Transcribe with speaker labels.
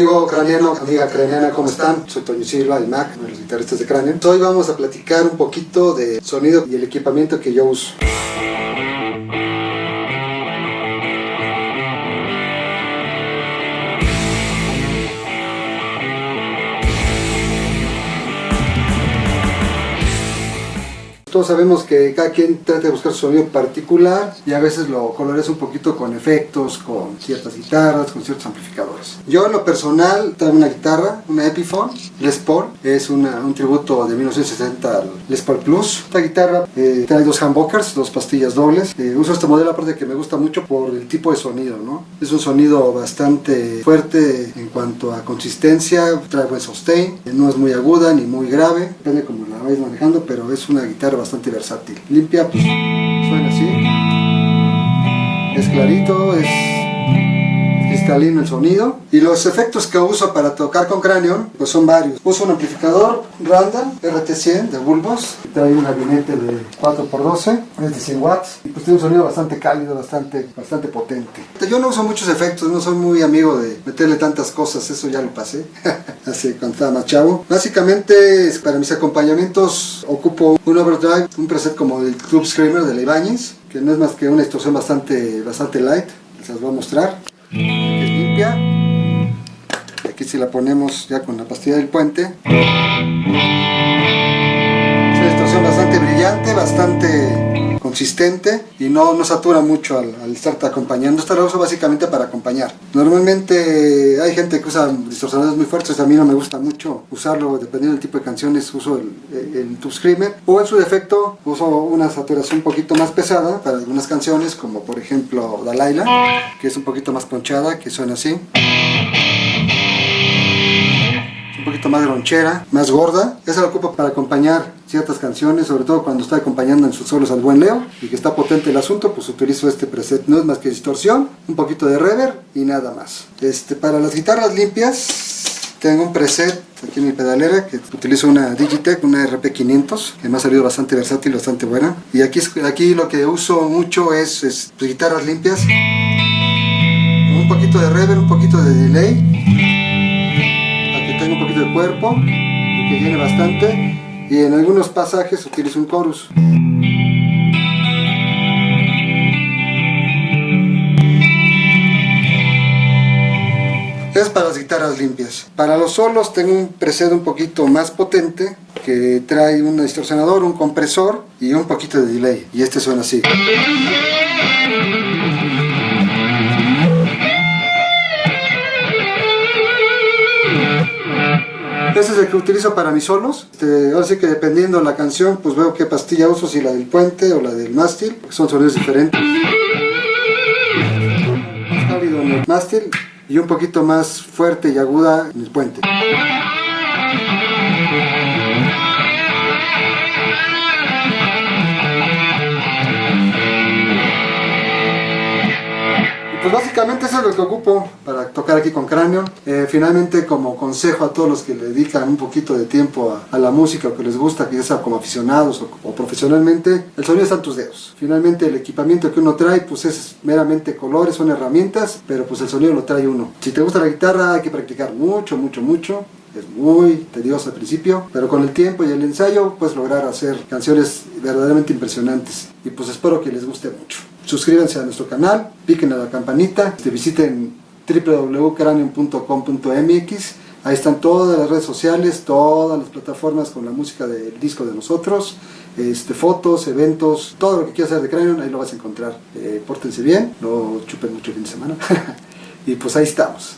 Speaker 1: amigo craneano, amiga craneana, ¿cómo están? Soy Toño Silva, el Mac, de los guitarristas de Cranion. Hoy vamos a platicar un poquito de sonido y el equipamiento que yo uso. Todos sabemos que cada quien trata de buscar su sonido particular y a veces lo coloreas un poquito con efectos, con ciertas guitarras, con ciertos amplificadores. Yo en lo personal traigo una guitarra, una Epiphone Les Paul, es un tributo de 1960 al Les Paul Plus. Esta guitarra eh, trae dos humbuckers, dos pastillas dobles. Eh, uso este modelo aparte que me gusta mucho por el tipo de sonido, ¿no? Es un sonido bastante fuerte en cuanto a consistencia, trae buen sustain, no es muy aguda ni muy grave, depende como manejando, pero es una guitarra bastante versátil. Limpia, pues, suena así. Es clarito, es cristalino el sonido. Y los efectos que uso para tocar con Cranion, pues son varios. Uso un amplificador Randall RT100 de Bulbos. Trae un gabinete de 4x12, es de 100 watts. Y pues tiene un sonido bastante cálido, bastante, bastante potente. Yo no uso muchos efectos, no soy muy amigo de meterle tantas cosas, eso ya lo pasé. Así cuando estaba más chavo. Básicamente, para mis acompañamientos ocupo un overdrive, un preset como el Club Screamer de la que no es más que una distorsión bastante, bastante light. Les las voy a mostrar. Es limpia. Aquí si la ponemos ya con la pastilla del puente. Es una distorsión bastante brillante, bastante consistente y no, no satura mucho al, al estarte acompañando. Esta la uso básicamente para acompañar. Normalmente hay gente que usa distorsionadores muy fuertes, a mí no me gusta mucho usarlo, dependiendo del tipo de canciones uso el, el, Tube Screamer o en su defecto uso una saturación un poquito más pesada para algunas canciones como por ejemplo Dalaila que es un poquito más ponchada, que suena así poquito más ronchera, más gorda. Esa la ocupo para acompañar ciertas canciones, sobre todo cuando está acompañando en sus solos al buen Leo y que está potente el asunto, pues utilizo este preset. No es más que distorsión, un poquito de reverb y nada más. Este, para las guitarras limpias tengo un preset aquí en mi pedalera que utilizo una Digitech, una RP500 que me ha salido bastante versátil, bastante buena. Y aquí, aquí lo que uso mucho es, es guitarras limpias, un poquito de reverb, un poquito de delay cuerpo, que viene bastante, y en algunos pasajes utilizo un chorus. Es para las guitarras limpias. Para los solos tengo un preset un poquito más potente que trae un distorsionador, un compresor y un poquito de delay. Y este suena así. Ese es el que utilizo para mis solos. Este, ahora sí que dependiendo de la canción, pues veo qué pastilla uso, si la del puente o la del mástil, son sonidos diferentes. Más cálido en el mástil y un poquito más fuerte y aguda en el puente. Básicamente eso es lo que ocupo para tocar aquí con Cranion. Eh, finalmente como consejo a todos los que le dedican un poquito de tiempo a, la música o que les gusta, que ya sea como aficionados o, profesionalmente, el sonido está en tus dedos. Finalmente el equipamiento que uno trae pues es meramente colores, son herramientas, pero pues el sonido lo trae uno. Si te gusta la guitarra hay que practicar mucho, mucho, mucho es muy tedioso al principio, pero con el tiempo y el ensayo puedes lograr hacer canciones verdaderamente impresionantes y pues espero que les guste mucho. Suscríbanse a nuestro canal, piquen a la campanita, visiten www.cranium.com.mx Ahí están todas las redes sociales, todas las plataformas con la música del disco de nosotros, este, fotos, eventos, todo lo que quieras hacer de Cranium, ahí lo vas a encontrar. Eh, pórtense bien, no chupen mucho el fin de semana. y pues ahí estamos.